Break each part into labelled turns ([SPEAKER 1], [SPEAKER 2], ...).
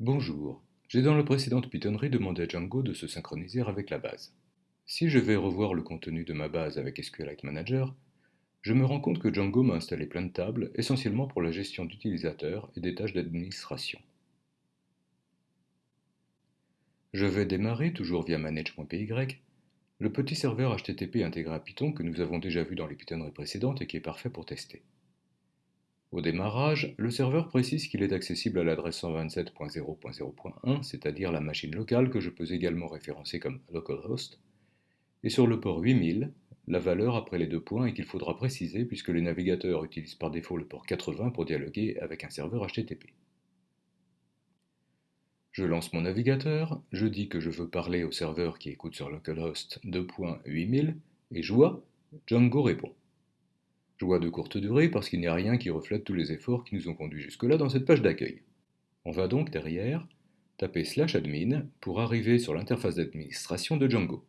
[SPEAKER 1] Bonjour, j'ai dans la précédente pitonnerie demandé à Django de se synchroniser avec la base. Si je vais revoir le contenu de ma base avec SQLite Manager, je me rends compte que Django m'a installé plein de tables, essentiellement pour la gestion d'utilisateurs et des tâches d'administration. Je vais démarrer, toujours via manage.py, le petit serveur HTTP intégré à Python que nous avons déjà vu dans les pitonneries précédentes et qui est parfait pour tester. Au démarrage, le serveur précise qu'il est accessible à l'adresse 127.0.0.1, c'est-à-dire la machine locale que je peux également référencer comme localhost, et sur le port 8000, la valeur après les deux points est qu'il faudra préciser puisque les navigateurs utilisent par défaut le port 80 pour dialoguer avec un serveur HTTP. Je lance mon navigateur, je dis que je veux parler au serveur qui écoute sur localhost 2.8000 et je vois, Django répond. Joie de courte durée parce qu'il n'y a rien qui reflète tous les efforts qui nous ont conduits jusque-là dans cette page d'accueil. On va donc derrière taper slash admin pour arriver sur l'interface d'administration de Django.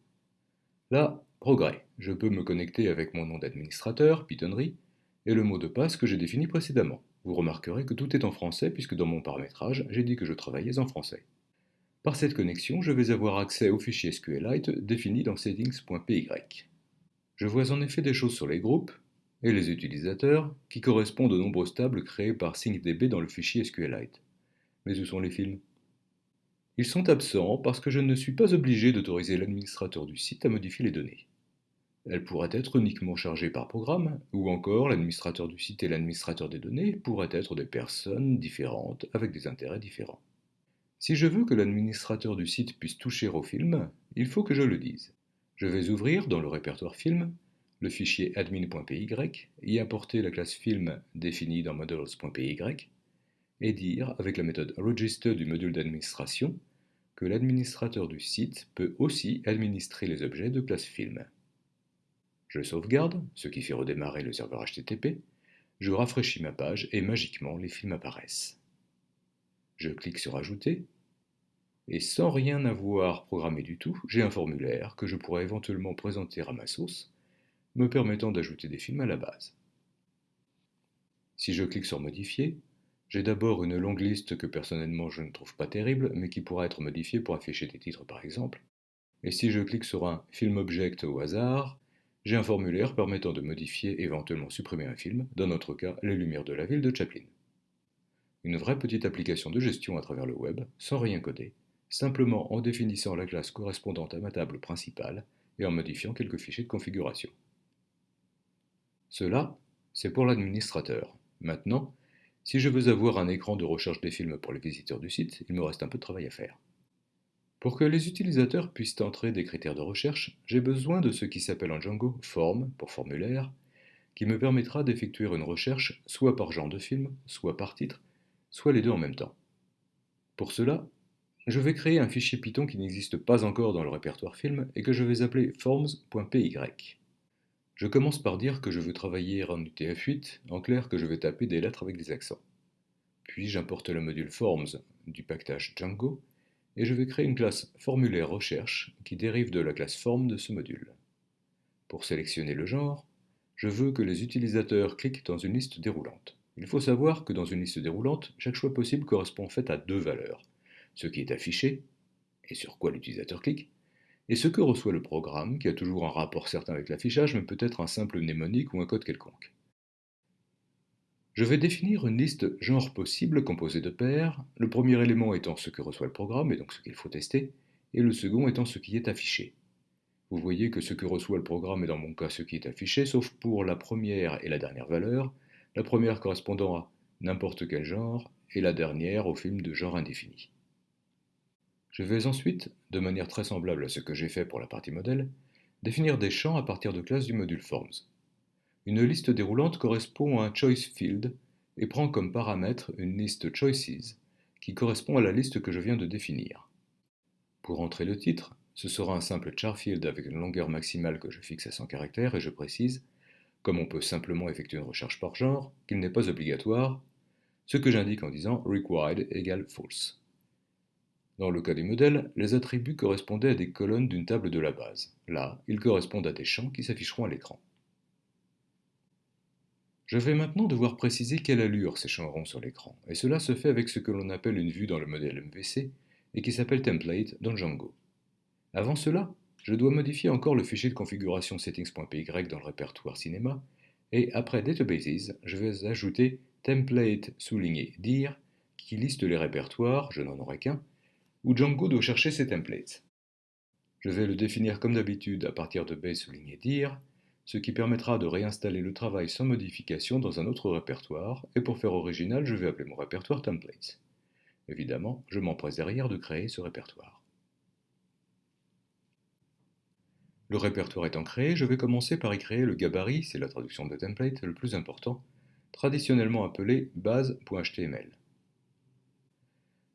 [SPEAKER 1] Là, progrès, je peux me connecter avec mon nom d'administrateur, Pythonry, et le mot de passe que j'ai défini précédemment. Vous remarquerez que tout est en français puisque dans mon paramétrage, j'ai dit que je travaillais en français. Par cette connexion, je vais avoir accès au fichier SQLite défini dans settings.py. Je vois en effet des choses sur les groupes, et les utilisateurs, qui correspondent aux nombreuses tables créées par SyncDB dans le fichier SQLite. Mais où sont les films Ils sont absents parce que je ne suis pas obligé d'autoriser l'administrateur du site à modifier les données. Elles pourraient être uniquement chargées par programme, ou encore l'administrateur du site et l'administrateur des données pourraient être des personnes différentes avec des intérêts différents. Si je veux que l'administrateur du site puisse toucher au film, il faut que je le dise. Je vais ouvrir dans le répertoire film le fichier admin.py, y importer la classe film définie dans models.py et dire, avec la méthode register du module d'administration, que l'administrateur du site peut aussi administrer les objets de classe film. Je sauvegarde, ce qui fait redémarrer le serveur HTTP, je rafraîchis ma page et magiquement les films apparaissent. Je clique sur Ajouter, et sans rien avoir programmé du tout, j'ai un formulaire que je pourrais éventuellement présenter à ma sauce me permettant d'ajouter des films à la base. Si je clique sur Modifier, j'ai d'abord une longue liste que personnellement je ne trouve pas terrible, mais qui pourra être modifiée pour afficher des titres par exemple. Et si je clique sur un Film Object au hasard, j'ai un formulaire permettant de modifier éventuellement supprimer un film, dans notre cas Les Lumières de la ville de Chaplin. Une vraie petite application de gestion à travers le web, sans rien coder, simplement en définissant la classe correspondante à ma table principale et en modifiant quelques fichiers de configuration. Cela, c'est pour l'administrateur. Maintenant, si je veux avoir un écran de recherche des films pour les visiteurs du site, il me reste un peu de travail à faire. Pour que les utilisateurs puissent entrer des critères de recherche, j'ai besoin de ce qui s'appelle en Django form pour formulaire, qui me permettra d'effectuer une recherche soit par genre de film, soit par titre, soit les deux en même temps. Pour cela, je vais créer un fichier Python qui n'existe pas encore dans le répertoire film et que je vais appeler forms.py. Je commence par dire que je veux travailler en UTF-8, en clair que je vais taper des lettres avec des accents. Puis j'importe le module Forms du package Django, et je vais créer une classe formulaire recherche qui dérive de la classe form de ce module. Pour sélectionner le genre, je veux que les utilisateurs cliquent dans une liste déroulante. Il faut savoir que dans une liste déroulante, chaque choix possible correspond en fait à deux valeurs. Ce qui est affiché, et sur quoi l'utilisateur clique, et ce que reçoit le programme, qui a toujours un rapport certain avec l'affichage, mais peut être un simple mnémonique ou un code quelconque. Je vais définir une liste genre possible composée de paires, le premier élément étant ce que reçoit le programme, et donc ce qu'il faut tester, et le second étant ce qui est affiché. Vous voyez que ce que reçoit le programme est dans mon cas ce qui est affiché, sauf pour la première et la dernière valeur, la première correspondant à n'importe quel genre, et la dernière au film de genre indéfini. Je vais ensuite, de manière très semblable à ce que j'ai fait pour la partie modèle, définir des champs à partir de classes du module Forms. Une liste déroulante correspond à un choice field et prend comme paramètre une liste choices qui correspond à la liste que je viens de définir. Pour entrer le titre, ce sera un simple char field avec une longueur maximale que je fixe à 100 caractères et je précise, comme on peut simplement effectuer une recherche par genre, qu'il n'est pas obligatoire, ce que j'indique en disant required égale false. Dans le cas des modèles, les attributs correspondaient à des colonnes d'une table de la base. Là, ils correspondent à des champs qui s'afficheront à l'écran. Je vais maintenant devoir préciser quelle allure s'échangeront sur l'écran, et cela se fait avec ce que l'on appelle une vue dans le modèle MVC et qui s'appelle template dans Django. Avant cela, je dois modifier encore le fichier de configuration settings.py dans le répertoire cinéma, et après Databases, je vais ajouter template souligné dir qui liste les répertoires, je n'en aurai qu'un, où Django doit chercher ses templates. Je vais le définir comme d'habitude à partir de base souligné dir, ce qui permettra de réinstaller le travail sans modification dans un autre répertoire, et pour faire original, je vais appeler mon répertoire templates. Évidemment, je m'empresse derrière de créer ce répertoire. Le répertoire étant créé, je vais commencer par y créer le gabarit, c'est la traduction de template, le plus important, traditionnellement appelé base.html.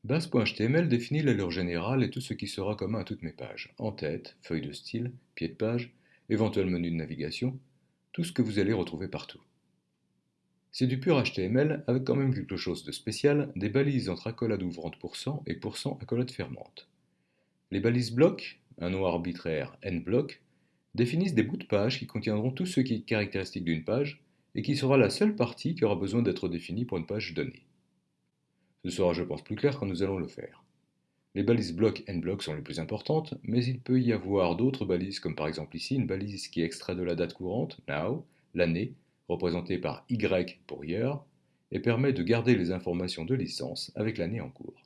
[SPEAKER 1] Base.html définit l'allure générale et tout ce qui sera commun à toutes mes pages, en-tête, feuille de style, pied de page, éventuel menu de navigation, tout ce que vous allez retrouver partout. C'est du pur HTML avec quand même quelque chose de spécial, des balises entre accolades ouvrantes %, et % accolades fermantes. Les balises blocs, un nom arbitraire n bloc, définissent des bouts de page qui contiendront tout ce qui est caractéristique d'une page et qui sera la seule partie qui aura besoin d'être définie pour une page donnée. Ce sera, je pense, plus clair quand nous allons le faire. Les balises bloc n bloc sont les plus importantes, mais il peut y avoir d'autres balises, comme par exemple ici une balise qui extrait de la date courante, now, l'année, représentée par y pour year, et permet de garder les informations de licence avec l'année en cours.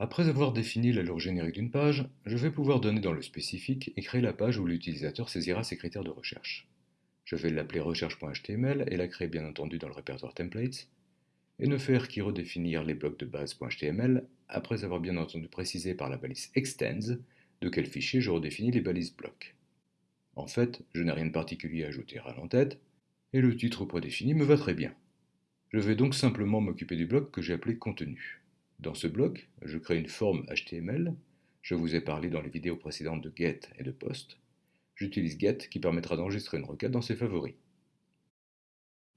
[SPEAKER 1] Après avoir défini l'allure générique d'une page, je vais pouvoir donner dans le spécifique et créer la page où l'utilisateur saisira ses critères de recherche. Je vais l'appeler recherche.html et la créer bien entendu dans le répertoire templates, et ne faire qu'y redéfinir les blocs de base.html après avoir bien entendu précisé par la balise extends de quel fichier je redéfinis les balises blocs. En fait, je n'ai rien de particulier à ajouter à l'entête, et le titre prédéfini me va très bien. Je vais donc simplement m'occuper du bloc que j'ai appelé contenu. Dans ce bloc, je crée une forme HTML. Je vous ai parlé dans les vidéos précédentes de get et de post. J'utilise get qui permettra d'enregistrer une requête dans ses favoris.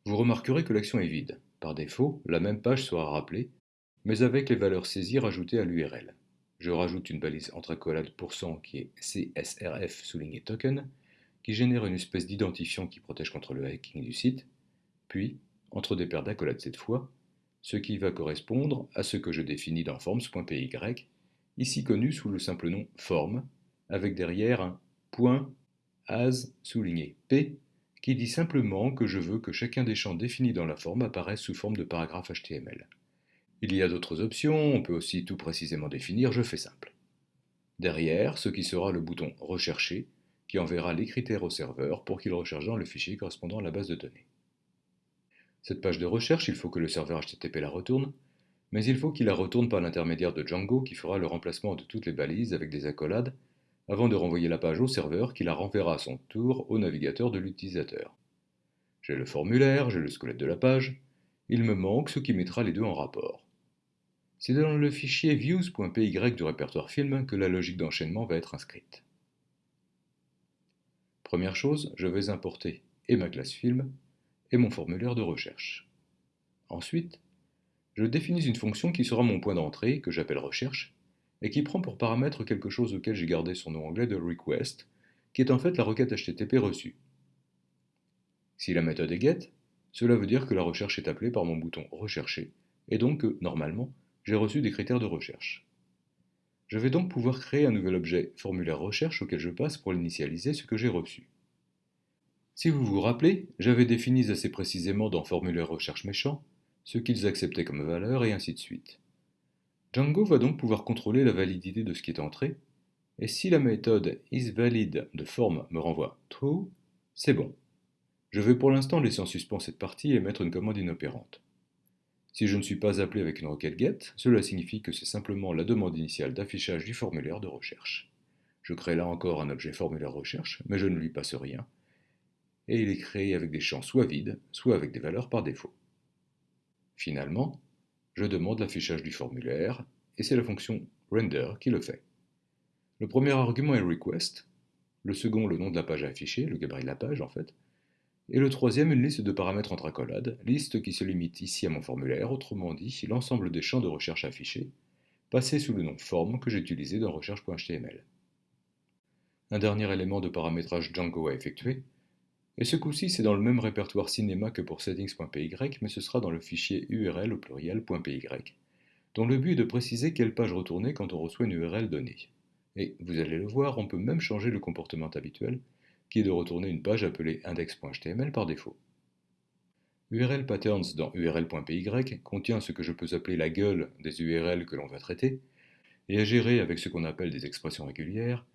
[SPEAKER 1] Vous remarquerez que l'action est vide. Par défaut, la même page sera rappelée, mais avec les valeurs saisies rajoutées à l'URL. Je rajoute une balise entre accolades % qui est CSRF souligné token, qui génère une espèce d'identifiant qui protège contre le hacking du site, puis, entre des paires d'accolades cette fois, ce qui va correspondre à ce que je définis dans forms.py, ici connu sous le simple nom form, avec derrière un point as souligné p qui dit simplement que je veux que chacun des champs définis dans la forme apparaisse sous forme de paragraphe HTML. Il y a d'autres options, on peut aussi tout précisément définir, je fais simple. Derrière, ce qui sera le bouton Rechercher, qui enverra les critères au serveur pour qu'il recherche dans le fichier correspondant à la base de données. Cette page de recherche, il faut que le serveur HTTP la retourne, mais il faut qu'il la retourne par l'intermédiaire de Django qui fera le remplacement de toutes les balises avec des accolades avant de renvoyer la page au serveur qui la renverra à son tour au navigateur de l'utilisateur. J'ai le formulaire, j'ai le squelette de la page, il me manque ce qui mettra les deux en rapport. C'est dans le fichier views.py du répertoire film que la logique d'enchaînement va être inscrite. Première chose, je vais importer et ma classe film et mon formulaire de recherche. Ensuite, je définis une fonction qui sera mon point d'entrée, que j'appelle recherche, et qui prend pour paramètre quelque chose auquel j'ai gardé son nom anglais de request, qui est en fait la requête HTTP reçue. Si la méthode est get, cela veut dire que la recherche est appelée par mon bouton rechercher, et donc que, normalement, j'ai reçu des critères de recherche. Je vais donc pouvoir créer un nouvel objet formulaire recherche auquel je passe pour l'initialiser ce que j'ai reçu. Si vous vous rappelez, j'avais défini assez précisément dans formulaire recherche méchant ce qu'ils acceptaient comme valeur et ainsi de suite. Django va donc pouvoir contrôler la validité de ce qui est entré, et si la méthode isValid de forme me renvoie true, c'est bon. Je vais pour l'instant laisser en suspens cette partie et mettre une commande inopérante. Si je ne suis pas appelé avec une requête get, cela signifie que c'est simplement la demande initiale d'affichage du formulaire de recherche. Je crée là encore un objet formulaire recherche, mais je ne lui passe rien, et il est créé avec des champs soit vides, soit avec des valeurs par défaut. Finalement, je demande l'affichage du formulaire, et c'est la fonction render qui le fait. Le premier argument est request, le second le nom de la page à afficher, le gabarit de la page en fait, et le troisième une liste de paramètres entre accolades, liste qui se limite ici à mon formulaire, autrement dit l'ensemble des champs de recherche affichés, passés sous le nom form que j'ai utilisé dans recherche.html. Un dernier élément de paramétrage Django à effectuer, Et ce coup-ci, c'est dans le même répertoire cinéma que pour settings.py, mais ce sera dans le fichier URL au pluriel.py, dont le but est de préciser quelle page retourner quand on reçoit une URL donnée. Et vous allez le voir, on peut même changer le comportement habituel, qui est de retourner une page appelée index.html par défaut. URL patterns dans url.py contient ce que je peux appeler la gueule des URL que l'on va traiter, et à gérer avec ce qu'on appelle des expressions régulières,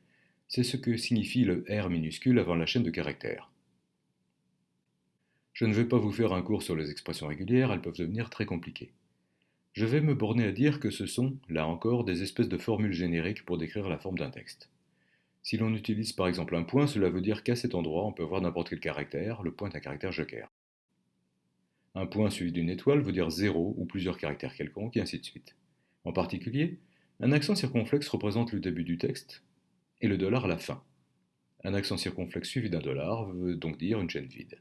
[SPEAKER 1] c'est ce que signifie le R minuscule avant la chaîne de caractères. Je ne vais pas vous faire un cours sur les expressions régulières, elles peuvent devenir très compliquées. Je vais me borner à dire que ce sont, là encore, des espèces de formules génériques pour décrire la forme d'un texte. Si l'on utilise par exemple un point, cela veut dire qu'à cet endroit, on peut voir n'importe quel caractère, le point est un caractère joker. Un point suivi d'une étoile veut dire zéro ou plusieurs caractères quelconques, et ainsi de suite. En particulier, un accent circonflexe représente le début du texte, et le dollar la fin. Un accent circonflexe suivi d'un dollar veut donc dire une chaîne vide.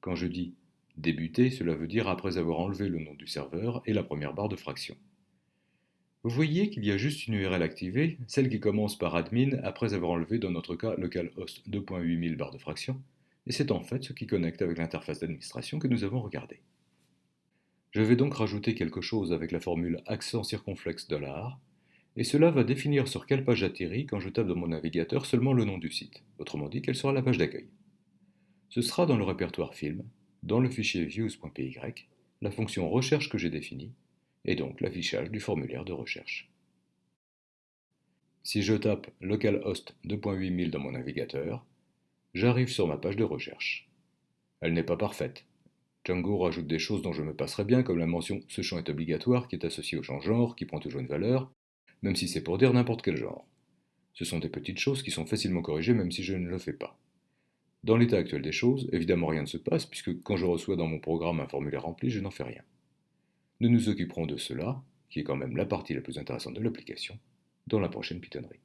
[SPEAKER 1] Quand je dis débuter, cela veut dire après avoir enlevé le nom du serveur et la première barre de fraction. Vous voyez qu'il y a juste une URL activée, celle qui commence par admin après avoir enlevé dans notre cas localhost 2.8000 barre de fraction, et c'est en fait ce qui connecte avec l'interface d'administration que nous avons regardé. Je vais donc rajouter quelque chose avec la formule accent circonflexe dollar, et cela va définir sur quelle page j'atterris quand je tape dans mon navigateur seulement le nom du site, autrement dit quelle sera la page d'accueil. Ce sera dans le répertoire film, dans le fichier views.py, la fonction recherche que j'ai définie, et donc l'affichage du formulaire de recherche. Si je tape localhost 2.8000 dans mon navigateur, j'arrive sur ma page de recherche. Elle n'est pas parfaite. Django rajoute des choses dont je me passerai bien, comme la mention ce champ est obligatoire qui est associé au champ genre, qui prend toujours une valeur, même si c'est pour dire n'importe quel genre. Ce sont des petites choses qui sont facilement corrigées même si je ne le fais pas. Dans l'état actuel des choses, évidemment rien ne se passe, puisque quand je reçois dans mon programme un formulaire rempli, je n'en fais rien. Nous nous occuperons de cela, qui est quand même la partie la plus intéressante de l'application, dans la prochaine pitonnerie.